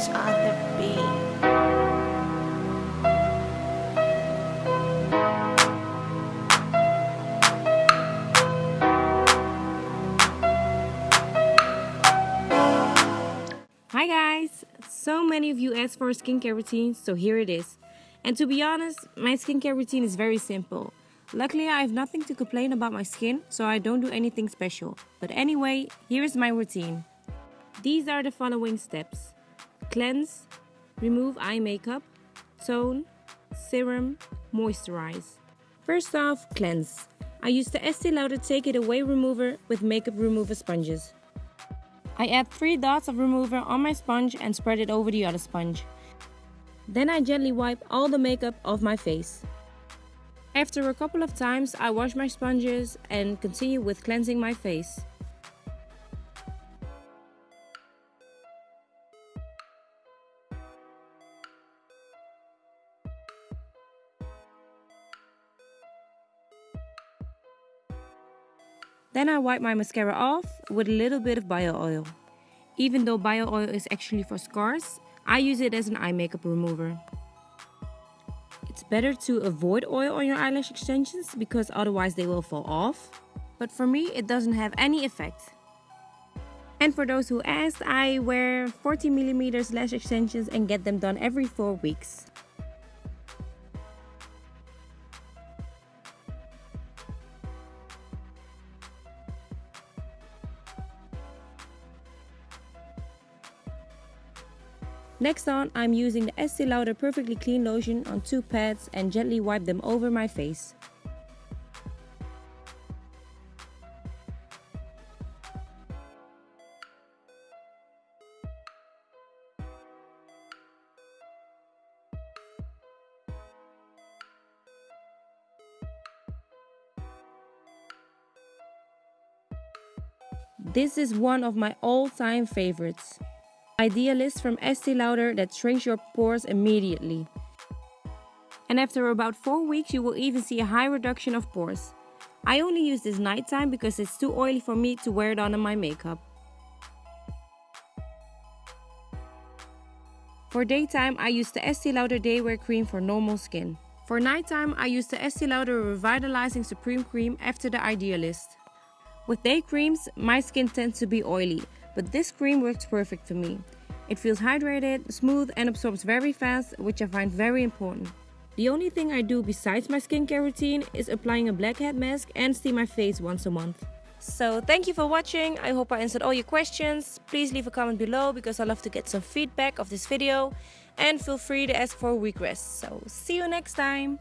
Touch on the beat. Hi guys! So many of you asked for a skincare routine, so here it is. And to be honest, my skincare routine is very simple. Luckily, I have nothing to complain about my skin, so I don't do anything special. But anyway, here is my routine. These are the following steps. Cleanse, remove eye makeup, tone, serum, moisturize. First off, cleanse. I use the Estee Lauder Take It Away Remover with makeup remover sponges. I add 3 dots of remover on my sponge and spread it over the other sponge. Then I gently wipe all the makeup off my face. After a couple of times I wash my sponges and continue with cleansing my face. Then I wipe my mascara off with a little bit of bio oil. Even though bio oil is actually for scars, I use it as an eye makeup remover. It's better to avoid oil on your eyelash extensions because otherwise they will fall off. But for me, it doesn't have any effect. And for those who asked, I wear 40mm lash extensions and get them done every 4 weeks. Next on, I'm using the Estee Lauder Perfectly Clean Lotion on two pads and gently wipe them over my face. This is one of my all-time favorites. Idealist from Estee Lauder that shrinks your pores immediately. And after about 4 weeks you will even see a high reduction of pores. I only use this nighttime because it's too oily for me to wear it on my makeup. For daytime I use the Estee Lauder Day Wear Cream for normal skin. For nighttime I use the Estee Lauder Revitalizing Supreme Cream after the Idealist. With day creams, my skin tends to be oily, but this cream works perfect for me. It feels hydrated, smooth and absorbs very fast, which I find very important. The only thing I do besides my skincare routine is applying a blackhead mask and steam my face once a month. So thank you for watching, I hope I answered all your questions. Please leave a comment below because I love to get some feedback of this video. And feel free to ask for requests. So see you next time!